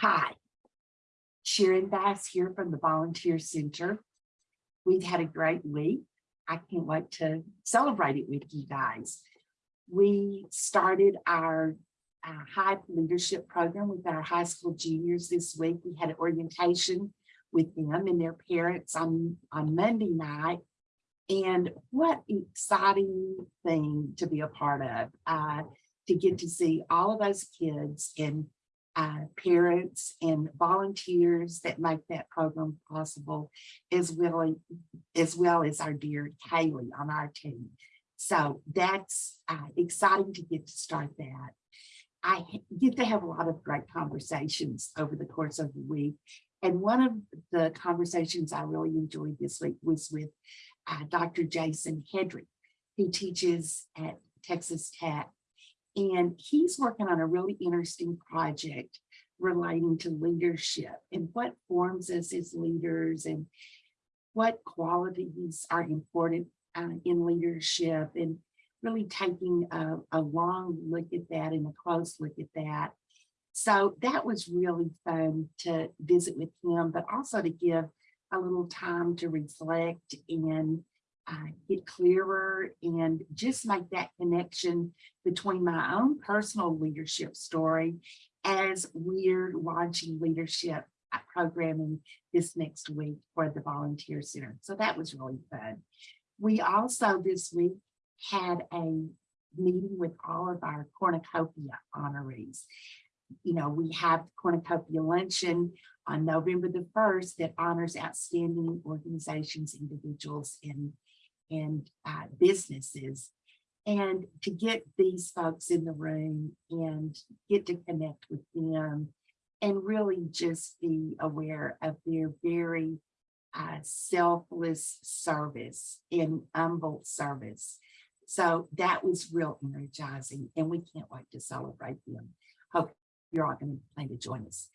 Hi, Sharon Bass here from the Volunteer Center. We've had a great week. I can't wait to celebrate it with you guys. We started our uh, high leadership program with our high school juniors this week. We had an orientation with them and their parents on, on Monday night. And what exciting thing to be a part of, uh, to get to see all of those kids and uh, parents and volunteers that make that program possible, as well, as well as our dear Kaylee on our team. So that's uh, exciting to get to start that. I get to have a lot of great conversations over the course of the week. And one of the conversations I really enjoyed this week was with uh, Dr. Jason Hedrick, who teaches at Texas Tech. And he's working on a really interesting project relating to leadership and what forms us as leaders and what qualities are important uh, in leadership and really taking a, a long look at that and a close look at that. So that was really fun to visit with him, but also to give a little time to reflect and uh, get clearer and just make that connection between my own personal leadership story as we're launching leadership uh, programming this next week for the Volunteer Center. So that was really fun. We also this week had a meeting with all of our cornucopia honorees. You know, we have cornucopia luncheon on November the 1st that honors outstanding organizations, individuals, and, and uh, businesses. And to get these folks in the room and get to connect with them and really just be aware of their very uh, selfless service and humble service so that was real energizing and we can't wait to celebrate them. Hope you're all going to plan to join us.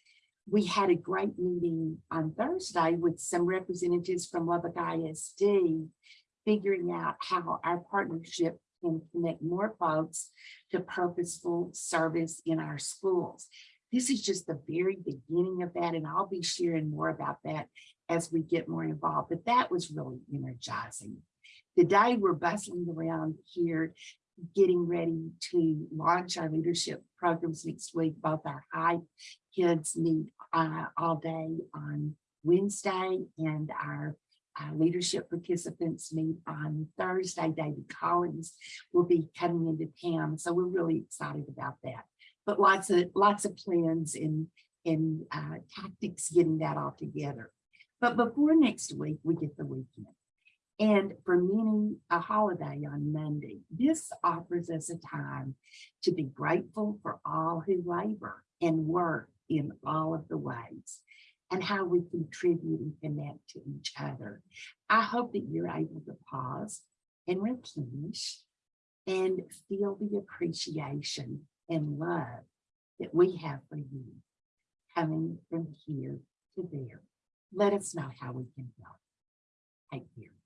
We had a great meeting on Thursday with some representatives from Lubbock ISD, figuring out how our partnership can connect more folks to purposeful service in our schools. This is just the very beginning of that, and I'll be sharing more about that as we get more involved, but that was really energizing. Today, we're bustling around here, getting ready to launch our leadership programs next week. Both our high kids meet uh, all day on Wednesday and our uh, leadership participants meet on Thursday. David Collins will be coming into town. So we're really excited about that. But lots of lots of plans and, and uh, tactics getting that all together. But before next week, we get the weekend. And for many, a holiday on Monday. This offers us a time to be grateful for all who labor and work in all of the ways and how we contribute and connect to each other. I hope that you're able to pause and replenish and feel the appreciation and love that we have for you coming from here to there. Let us know how we can help. Take care.